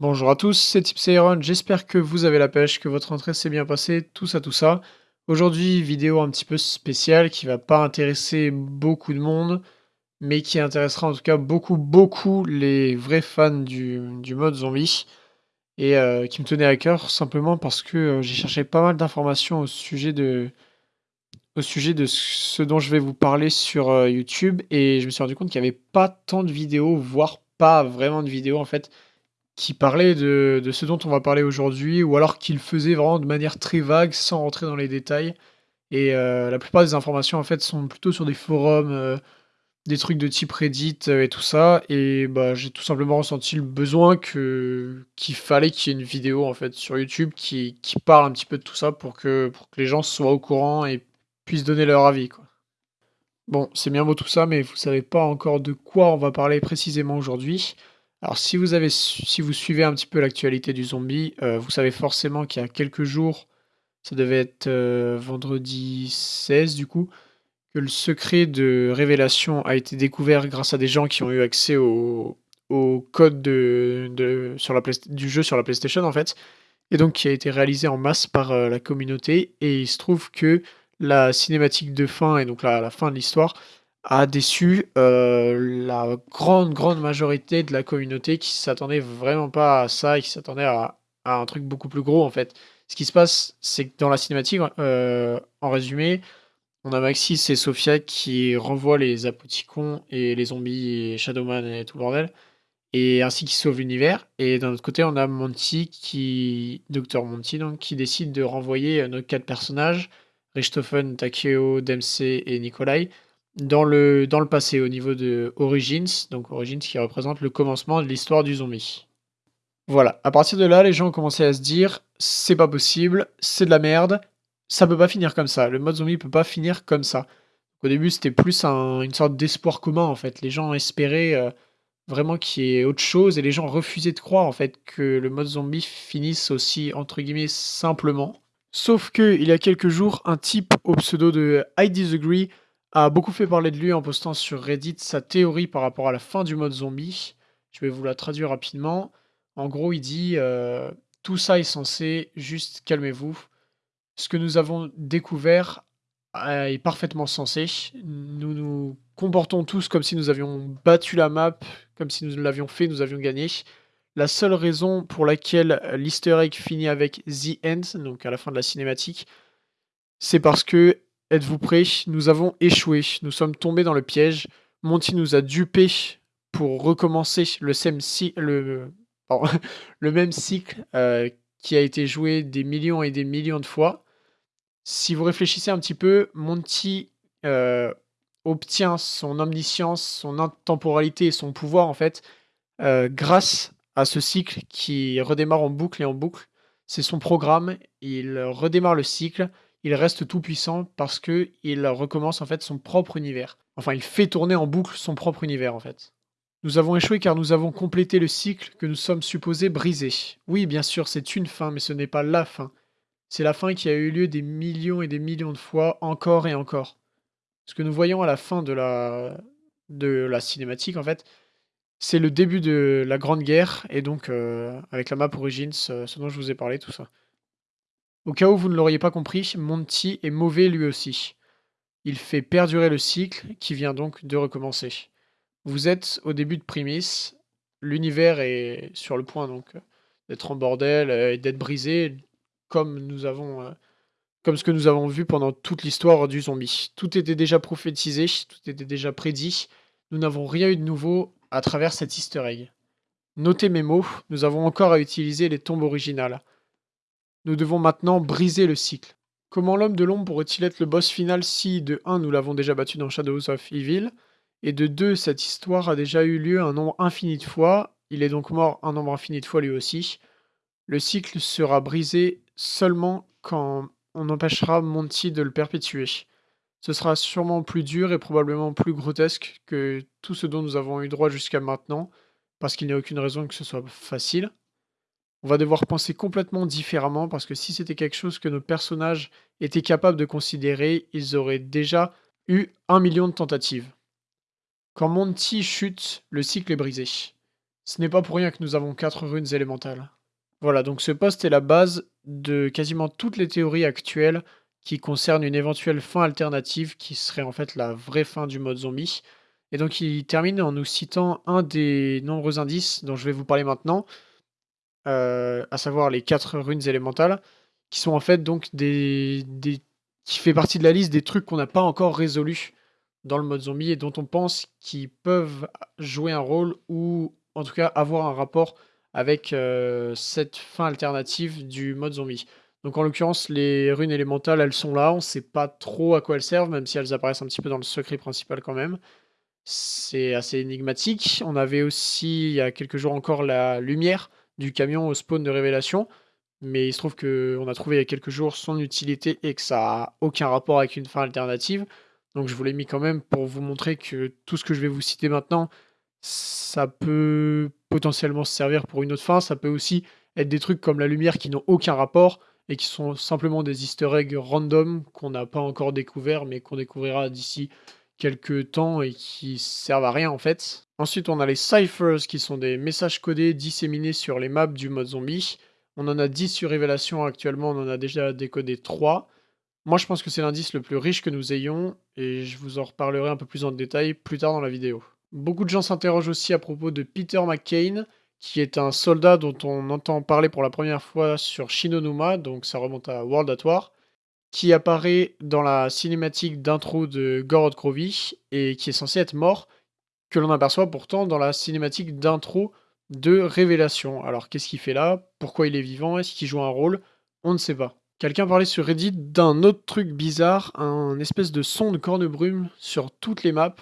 Bonjour à tous, c'est Tipsairon, j'espère que vous avez la pêche, que votre entrée s'est bien passée, tout ça, tout ça. Aujourd'hui, vidéo un petit peu spéciale qui va pas intéresser beaucoup de monde, mais qui intéressera en tout cas beaucoup, beaucoup les vrais fans du, mode zombie, et euh, qui me tenait à cœur simplement parce que euh, j'ai cherché pas mal d'informations au sujet de au sujet de ce dont je vais vous parler sur euh, YouTube, et je me suis rendu compte qu'il n'y avait pas tant de vidéos, voire pas vraiment de vidéos en fait, qui parlait de, ce dont on va parler aujourd'hui, ou alors qu'il faisait vraiment de manière très vague, sans rentrer dans les détails. Et euh, la plupart des informations, en fait, sont plutôt sur des forums, euh, des trucs de type Reddit euh, et tout ça. Et bah, j'ai tout simplement ressenti le besoin qu'il fallait qu'il y ait une vidéo, en fait, sur YouTube qui, parle un petit peu de tout ça pour que, les gens soient au courant et puissent donner leur avis. Bon, c'est bien beau tout ça, mais vous savez pas encore de quoi on va parler précisément aujourd'hui. Alors si vous avez si vous suivez un petit peu l'actualité du zombie, euh, vous savez forcément qu'il y a quelques jours, ça devait être, euh, vendredi 16 du coup, que le secret de révélation a été découvert grâce à des gens qui ont eu accès au code de sur la du jeu sur la PlayStation en fait et donc qui a été réalisé en masse par, euh, la communauté. Et il se trouve que la cinématique de fin et donc la fin de l'histoire a déçu euh, la grande, grande majorité de la communauté qui s'attendait vraiment pas à ça et qui s'attendait à, un truc beaucoup plus gros en fait. Ce qui se passe, c'est que dans la cinématique, euh, en résumé, on a Maxis et Sophia qui renvoient les apoticons et les zombies et Shadowman et tout le bordel, et ainsi qui sauvent l'univers. Et d'un autre côté, on a Monty qui, Dr Monty donc, qui décide de renvoyer nos quatre personnages, Richthofen, Takeo, Dempsey et Nikolai, dans le, dans le passé, au niveau de Origins, donc Origins qui représente le commencement de l'histoire du zombie. Voilà, à partir de là, les gens ont commencé à se dire c'est pas possible, c'est de la merde, ça peut pas finir comme ça, le mode zombie peut pas finir comme ça. Au début, c'était plus une sorte d'espoir commun en fait. Les gens espéraient euh, vraiment qu'il y ait autre chose et les gens refusaient de croire en fait que le mode zombie finisse aussi entre guillemets simplement. Sauf que il y a quelques jours, un type au pseudo de I Disagree a beaucoup fait parler de lui en postant sur Reddit sa théorie par rapport à la fin du mode zombie. Je vais vous la traduire rapidement. En gros, il dit euh, Tout ça est censé, juste calmez-vous. Ce que nous avons découvert euh, est parfaitement sensé. Nous nous comportons tous comme si nous avions battu la map, comme si nous l'avions fait, nous avions gagné. La seule raison pour laquelle l'easter egg finit avec The End, donc à la fin de la cinématique, c'est parce que Êtes-vous prêts? Nous avons échoué. Nous sommes tombés dans le piège. Monty nous a dupés pour recommencer le, même cycle euh, qui a été joué des millions et des millions de fois. Si vous réfléchissez un petit peu, Monty euh, obtient son omniscience, son intemporalité et son pouvoir en fait euh, grâce à ce cycle qui redémarre en boucle et en boucle. C'est son programme, il redémarre le cycle, il reste tout puissant parce que il recommence en fait son propre univers. Enfin, il fait tourner en boucle son propre univers en fait. Nous avons échoué car nous avons complété le cycle que nous sommes supposés briser. Oui, bien sûr, c'est une fin, mais ce n'est pas la fin. C'est la fin qui a eu lieu des millions et des millions de fois, encore et encore. Ce que nous voyons à la fin de la, cinématique, en fait, c'est le début de la Grande Guerre, et donc euh, avec la map Origins, ce dont je vous ai parlé, tout ça. Au cas où vous ne l'auriez pas compris, Monty est mauvais lui aussi. Il fait perdurer le cycle qui vient donc de recommencer. Vous êtes au début de Primis, l'univers est sur le point donc d'être en bordel euh, et d'être brisé comme nous avons euh, comme ce que nous avons vu pendant toute l'histoire du zombie. Tout était déjà prophétisé, tout était déjà prédit. Nous n'avons rien eu de nouveau à travers cet easter egg. Notez mes mots, nous avons encore à utiliser les tombes originales. Nous devons maintenant briser le cycle. Comment l'homme de l'ombre pourrait-il être le boss final si, de 1, nous l'avons déjà battu dans Shadows of Evil, et de 2, cette histoire a déjà eu lieu un nombre infini de fois, il est donc mort un nombre infini de fois lui aussi. Le cycle sera brisé seulement quand on empêchera Monty de le perpétuer. Ce sera sûrement plus dur et probablement plus grotesque que tout ce dont nous avons eu droit jusqu'à maintenant, parce qu'il n'y a aucune raison que ce soit facile. On va devoir penser complètement différemment parce que si c'était quelque chose que nos personnages étaient capables de considérer, ils auraient déjà eu un million de tentatives. Quand Monty chute, le cycle est brisé. Ce n'est pas pour rien que nous avons 4 runes élémentales. Voilà, donc ce poste est la base de quasiment toutes les théories actuelles qui concernent une éventuelle fin alternative qui serait en fait la vraie fin du mode zombie. Et donc il termine en nous citant un des nombreux indices dont je vais vous parler maintenant, euh, à savoir les 4 runes élémentales, qui sont en fait donc des, des qui fait partie de la liste des trucs qu'on n'a pas encore résolus dans le mode zombie et dont on pense qu'ils peuvent jouer un rôle ou en tout cas avoir un rapport avec euh, cette fin alternative du mode zombie. Donc en l'occurrence, les runes élémentales, elles sont là, on ne sait pas trop à quoi elles servent, même si elles apparaissent un petit peu dans le secret principal quand même. C'est assez énigmatique. On avait aussi, il y a quelques jours encore, la lumière du camion au spawn de révélation. Mais il se trouve qu'on a trouvé il y a quelques jours son utilité et que ça n'a aucun rapport avec une fin alternative. Donc je vous l'ai mis quand même pour vous montrer que tout ce que je vais vous citer maintenant, ça peut potentiellement se servir pour une autre fin. Ça peut aussi être des trucs comme la lumière qui n'ont aucun rapport et qui sont simplement des easter eggs random qu'on n'a pas encore découvert mais qu'on découvrira d'ici quelques temps et qui servent à rien en fait. Ensuite on a les ciphers qui sont des messages codés disséminés sur les maps du mode zombie. On en a 10 sur Révélation actuellement, on en a déjà décodé 3. Moi, je pense que c'est l'indice le plus riche que nous ayons, et je vous en reparlerai un peu plus en détail plus tard dans la vidéo. Beaucoup de gens s'interrogent aussi à propos de Peter McCain, qui est un soldat dont on entend parler pour la première fois sur Shinonuma, donc ça remonte à World at War, qui apparaît dans la cinématique d'intro de Gorod Krovi, et qui est censé être mort, que l'on aperçoit pourtant dans la cinématique d'intro de Révélation. Alors qu'est-ce qu'il fait là? Pourquoi il est vivant? Est-ce qu'il joue un rôle? On ne sait pas. Quelqu'un parlait sur Reddit d'un autre truc bizarre, un espèce de son de corne-brume sur toutes les maps,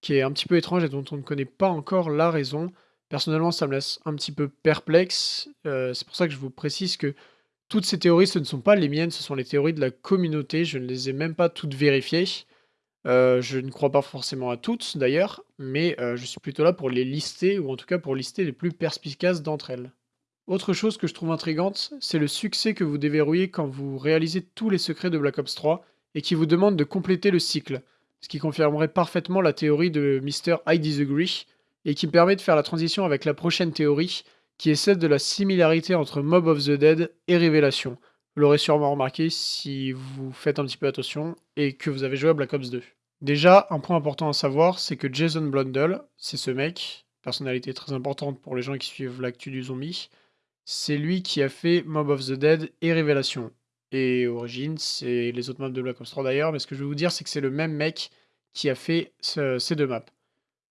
qui est un petit peu étrange et dont on ne connaît pas encore la raison. Personnellement, ça me laisse un petit peu perplexe. Euh, c'est pour ça que je vous précise que toutes ces théories, ce ne sont pas les miennes, ce sont les théories de la communauté. Je ne les ai même pas toutes vérifiées. Euh, je ne crois pas forcément à toutes d'ailleurs, mais euh, je suis plutôt là pour les lister, ou en tout cas pour lister les plus perspicaces d'entre elles. Autre chose que je trouve intrigante, c'est le succès que vous déverrouillez quand vous réalisez tous les secrets de Black Ops 3 et qui vous demande de compléter le cycle, ce qui confirmerait parfaitement la théorie de Mr. I Disagree et qui permet de faire la transition avec la prochaine théorie qui est celle de la similarité entre Mob of the Dead et Révélation. Vous l'aurez sûrement remarqué si vous faites un petit peu attention et que vous avez joué à Black Ops 2. Déjà, un point important à savoir, c'est que Jason Blundell, c'est ce mec, personnalité très importante pour les gens qui suivent l'actu du zombie, c'est lui qui a fait Mob of the Dead et Révélation. Et Origins, c'est les autres maps de Black Ops 3 d'ailleurs, mais ce que je vais vous dire, c'est que c'est le même mec qui a fait ces deux maps.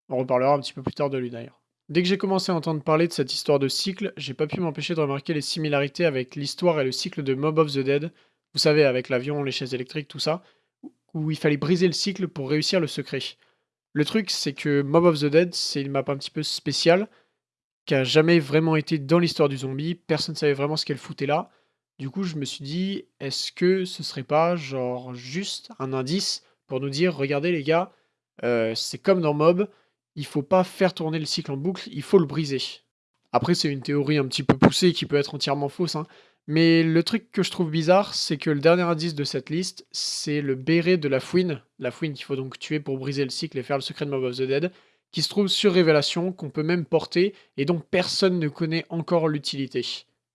On reparlera un petit peu plus tard de lui d'ailleurs. Dès que j'ai commencé à entendre parler de cette histoire de cycle, j'ai pas pu m'empêcher de remarquer les similarités avec l'histoire et le cycle de Mob of the Dead. Vous savez, avec l'avion, les chaises électriques, tout ça, où il fallait briser le cycle pour réussir le secret. Le truc, c'est que Mob of the Dead, c'est une map un petit peu spéciale, qui a jamais vraiment été dans l'histoire du zombie. Personne ne savait vraiment ce qu'elle foutait là. Du coup, je me suis dit, est-ce que ce serait pas genre juste un indice pour nous dire, regardez les gars, euh, c'est comme dans Mob, il faut pas faire tourner le cycle en boucle, il faut le briser. Après, c'est une théorie un petit peu poussée qui peut être entièrement fausse, hein. mais le truc que je trouve bizarre, c'est que le dernier indice de cette liste, c'est le béret de la fouine, la fouine qu'il faut donc tuer pour briser le cycle et faire le secret de Mob of the Dead, qui se trouve sur Révélation, qu'on peut même porter, et dont personne ne connaît encore l'utilité.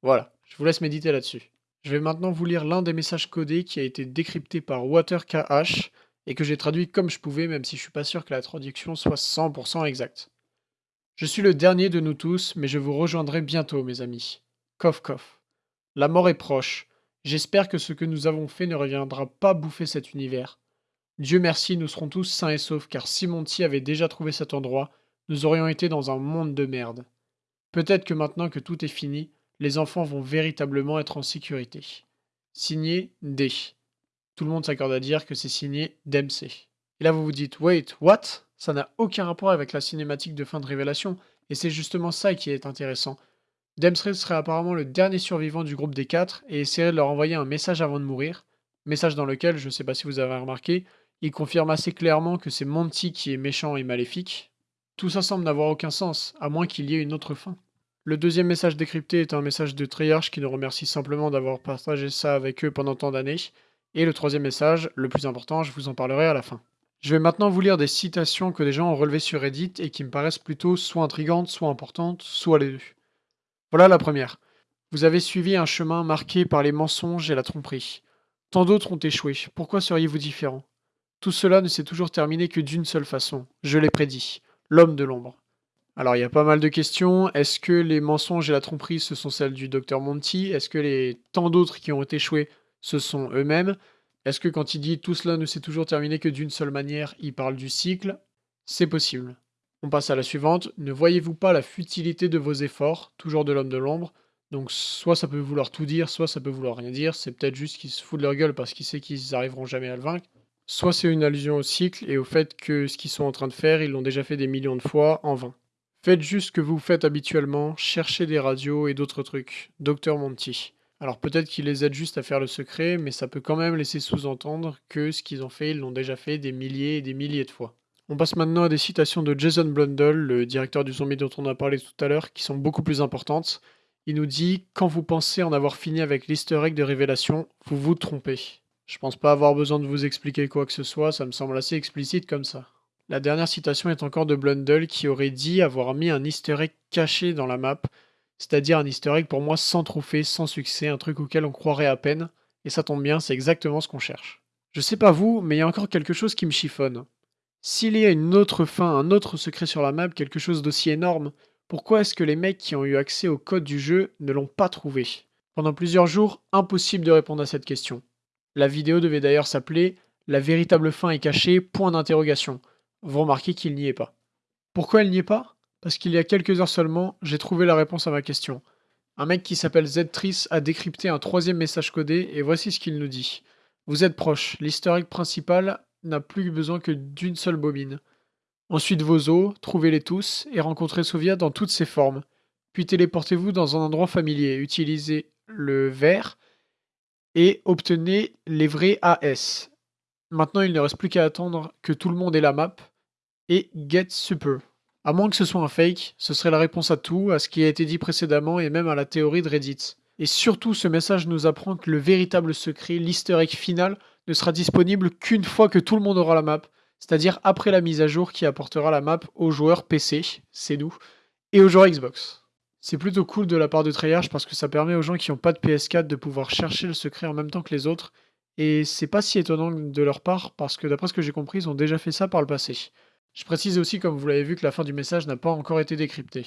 Voilà, je vous laisse méditer là-dessus. Je vais maintenant vous lire l'un des messages codés qui a été décrypté par WaterKH, et que j'ai traduit comme je pouvais, même si je suis pas sûr que la traduction soit 100% exacte. Je suis le dernier de nous tous, mais je vous rejoindrai bientôt, mes amis. Coff coff. La mort est proche. J'espère que ce que nous avons fait ne reviendra pas bouffer cet univers. Dieu merci, nous serons tous sains et saufs, car si Monty avait déjà trouvé cet endroit, nous aurions été dans un monde de merde. Peut-être que maintenant que tout est fini, les enfants vont véritablement être en sécurité. Signé D. Tout le monde s'accorde à dire que c'est signé Dempsey. Et là vous vous dites, wait, what? Ça n'a aucun rapport avec la cinématique de fin de révélation, et c'est justement ça qui est intéressant. Dempsey serait apparemment le dernier survivant du groupe des quatre et essaierait de leur envoyer un message avant de mourir, message dans lequel, je ne sais pas si vous avez remarqué, il confirme assez clairement que c'est Monty qui est méchant et maléfique. Tout ça semble n'avoir aucun sens, à moins qu'il y ait une autre fin. Le deuxième message décrypté est un message de Triarch qui nous remercie simplement d'avoir partagé ça avec eux pendant tant d'années. Et le troisième message, le plus important, je vous en parlerai à la fin. Je vais maintenant vous lire des citations que des gens ont relevées sur Reddit et qui me paraissent plutôt soit intrigantes, soit importantes, soit les deux. Voilà la première. Vous avez suivi un chemin marqué par les mensonges et la tromperie. Tant d'autres ont échoué. Pourquoi seriez-vous différent? Tout cela ne s'est toujours terminé que d'une seule façon. Je l'ai prédit. L'homme de l'ombre. Alors, il y a pas mal de questions. Est-ce que les mensonges et la tromperie, ce sont celles du docteur Monty Est-ce que les tant d'autres qui ont échoué, ce sont eux-mêmes Est-ce que quand il dit tout cela ne s'est toujours terminé que d'une seule manière, il parle du cycle? C'est possible. On passe à la suivante. Ne voyez-vous pas la futilité de vos efforts, toujours de l'homme de l'ombre? Donc soit ça peut vouloir tout dire, soit ça peut vouloir rien dire. C'est peut-être juste qu'ils se foutent de leur gueule parce qu'ils savent qu'ils n'arriveront jamais à le vaincre. Soit c'est une allusion au cycle et au fait que ce qu'ils sont en train de faire, ils l'ont déjà fait des millions de fois en vain. Faites juste ce que vous faites habituellement, cherchez des radios et d'autres trucs. Docteur Monty. Alors peut-être qu'il les aide juste à faire le secret, mais ça peut quand même laisser sous-entendre que ce qu'ils ont fait, ils l'ont déjà fait des milliers et des milliers de fois. On passe maintenant à des citations de Jason Blundell, le directeur du zombie dont on a parlé tout à l'heure, qui sont beaucoup plus importantes. Il nous dit Quand vous pensez en avoir fini avec l'easter egg de révélation, vous vous trompez. Je pense pas avoir besoin de vous expliquer quoi que ce soit, ça me semble assez explicite comme ça. La dernière citation est encore de Blundell qui aurait dit avoir mis un easter egg caché dans la map, c'est-à-dire un easter egg pour moi sans trophée, sans succès, un truc auquel on croirait à peine, et ça tombe bien, c'est exactement ce qu'on cherche. Je sais pas vous, mais il y a encore quelque chose qui me chiffonne. S'il y a une autre fin, un autre secret sur la map, quelque chose d'aussi énorme, pourquoi est-ce que les mecs qui ont eu accès au code du jeu ne l'ont pas trouvé? Pendant plusieurs jours, impossible de répondre à cette question. La vidéo devait d'ailleurs s'appeler La véritable fin est cachée, point d'interrogation. Vous remarquez qu'il n'y est pas. Pourquoi elle n'y est pas? Parce qu'il y a quelques heures seulement, j'ai trouvé la réponse à ma question. Un mec qui s'appelle Ztris a décrypté un troisième message codé et voici ce qu'il nous dit. Vous êtes proche, l'historique principal n'a plus besoin que d'une seule bobine. Ensuite vos os, trouvez-les tous et rencontrez Sovia dans toutes ses formes. Puis téléportez-vous dans un endroit familier, utilisez le vert et obtenez les vrais AS. Maintenant, il ne reste plus qu'à attendre que tout le monde ait la map et get super. À moins que ce soit un fake, ce serait la réponse à tout, à ce qui a été dit précédemment et même à la théorie de Reddit. Et surtout, ce message nous apprend que le véritable secret, l'easter final, ne sera disponible qu'une fois que tout le monde aura la map c'est-à-dire après la mise à jour qui apportera la map aux joueurs PC, c'est nous, et aux joueurs Xbox. C'est plutôt cool de la part de Treyarch parce que ça permet aux gens qui n'ont pas de PS4 de pouvoir chercher le secret en même temps que les autres, et c'est pas si étonnant de leur part parce que d'après ce que j'ai compris, ils ont déjà fait ça par le passé. Je précise aussi, comme vous l'avez vu, que la fin du message n'a pas encore été décryptée.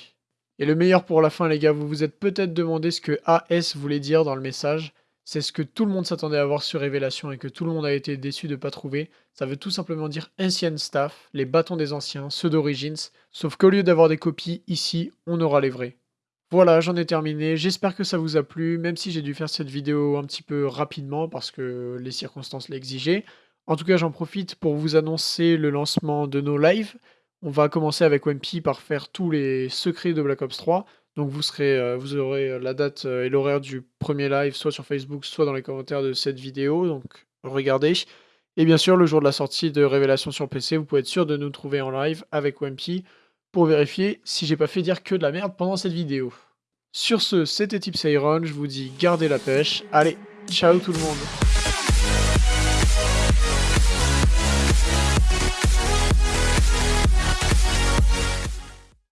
Et le meilleur pour la fin, les gars, vous vous êtes peut-être demandé ce que AS voulait dire dans le message. C'est ce que tout le monde s'attendait à voir sur Révélation et que tout le monde a été déçu de ne pas trouver. Ça veut tout simplement dire Ancient Staff, les bâtons des anciens, ceux d'Origins, sauf qu'au lieu d'avoir des copies, ici, on aura les vrais. Voilà, j'en ai terminé. J'espère que ça vous a plu, même si j'ai dû faire cette vidéo un petit peu rapidement parce que les circonstances l'exigeaient. En tout cas, j'en profite pour vous annoncer le lancement de nos lives. On va commencer avec Wimpy par faire tous les secrets de Black Ops 3. Donc vous, serez, euh, vous aurez euh, la date euh, et l'horaire du premier live, soit sur Facebook, soit dans les commentaires de cette vidéo. Donc regardez. Et bien sûr, le jour de la sortie de Révélation sur PC, vous pouvez être sûr de nous trouver en live avec Wampy pour vérifier si j'ai pas fait dire que de la merde pendant cette vidéo. Sur ce, c'était Tips Iron, je vous dis gardez la pêche. Allez, ciao tout le monde